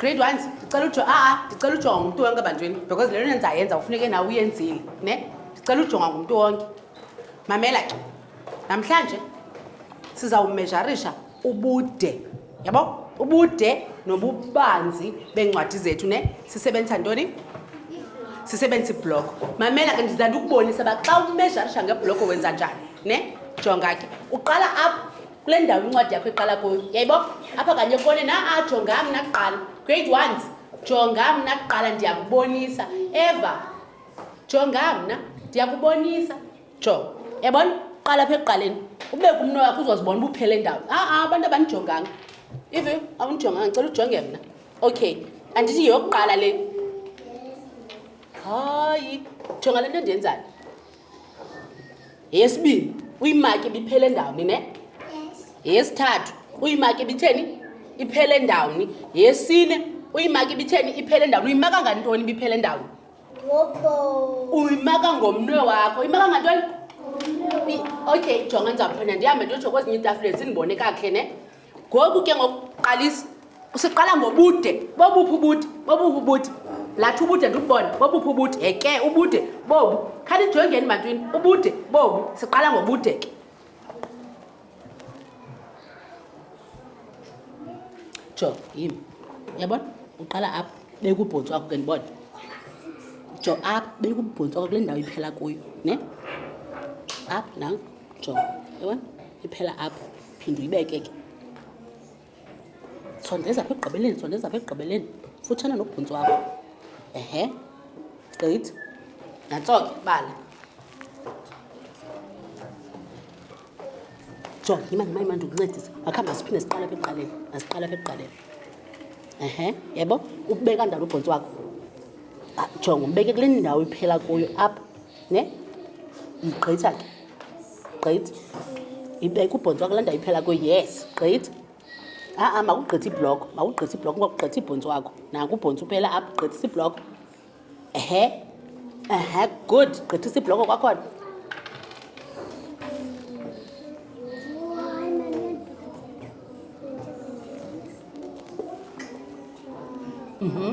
grade one ndicela ujonga aa ah, ah, ndicela ujonga ngumntu wonke ebantwini because le nto ndizayenza ufuneke nawe uyenzile ne ndicela ujonga ngumntu wonke mamela ke namhlanje sizawumejarisha ubude yabo ubude nobubanzi beencwadi zethu ne sisebenzisa ntoni sisebenzisa ibloko mamela ke ndizanda ukubonisa uba xa umejarisha ngebloko wenza njani ne jonga ke uqala apha kule ndawo incwadi yakho iqala kuyo yayibo apha kanye kone na a jonga mna kuqala grade ones jonga mna kuqala ndiyakubonisa eva jonga mna ndiyakubonisa jo yabona qala pha ekuqaleni ubeke umno wakho uzozibona uba uphele ndawo a-a abantu abandijonganga ive awundijonganga ndicela ujonge mna okay andithi yeyokuqala le hayi jonga le nto endiyenzayo yeyesibini uyimaki ibiphele ndawoni ne yeyesithathu uyimaki ibitheni iphele ndawoni yeyesine uyimaki ibitheni iphele ndawoni uyimaka ngantoni ibiphele ndawoni uyimaka ngomnwe wakho imaka ngantoni okay jonga ndizawuphinda ndihambe ndiyotsho kwezinye iitafuleni sindibone kakhe ne ngoku ke ngokuqalisa usiqala ngobude bobuphi ubude bobuphi ubude lathi ubude ndikubone bobuphi ubude eke ubude bobu khandijongeni bantwini ubude bobu siqala ngobude ke jo yim yabona uqala apha bekuubhontsi wakho ke ndibona jo apha bekuubhontsi wakho kule ndawo iphela kuyo ne apha nanko jo yabona iphela apho phinde uyibeke ke sondeza apha ekugqibeleni sondeza apha ekugqibeleni futshana nobhuntsi wakho ehe gqithi nantso ke bala jo yima yima yima ndikuncedisa akha masiphinde siqala apha ekuqaleni masiqala apha ekuqaleni ehe yebo ubeka ndalo ubhontsi wakho ah, jongo umbeke kule ndawo iphela kuyo apha ne igqitha ke gqitha ibeka ubhontsi wakho laa ndawo iphela kuyo yes gqitha a-a makugqitha ibhloko makugqitha ibhloko ngoba kugqitha ibhontsi wakho naku ubhontsi uphela apho gqithisa ibhloko ehe ehe good gqithisa ibhloko kwakhona Mm-hmm.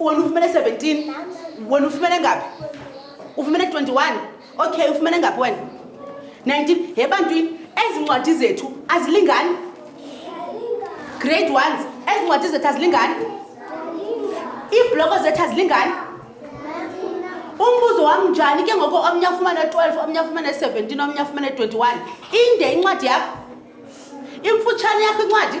wena ufumene 17 wena ufumene ngaphi ufumene 21 okay ufumene ngaphi wena 19 he bantwini ezi ncwadi zethu azilingani grade ones ezi ncwadi zethu azilingani iibloko zethu azilingani umbuzo wam njani ke ngoko omnye afumane 12 omnye afumane 17 omnye afumane 21 inde incwadi yakho imfutshane yakho incwadi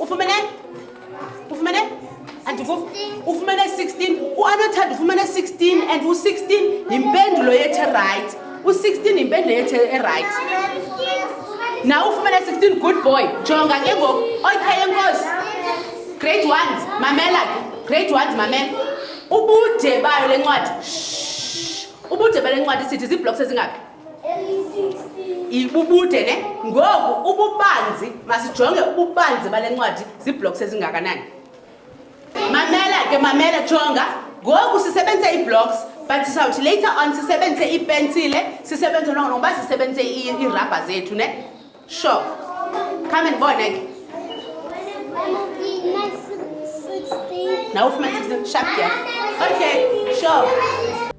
ufumene ufumene andikuv ufumene 16 uanothanda ufumene 16 and u-16 yimpendulo yethi right u-16 yimpendulo yethi eright na ufumene 16 good boy jonga ke ngoku okay enkosi grade ones mamela ke grade ones mamela ubude bayo le ncwadi ubude bale ncwadi sithi ziiblokes ezingaphi ibubude ne ngoku ububanzi masijonge ububanzi bale ncwadi ziibloks ezingakanani mamela ke mamela jonga ngoku sisebenzise iibloks but sisawuthi later on sisebenzise iipensile sisebenzise longo longoba sisebenzise iirabha zethu ne sure khame ndibone ke nawe ufumane 16 sharp ya okay sure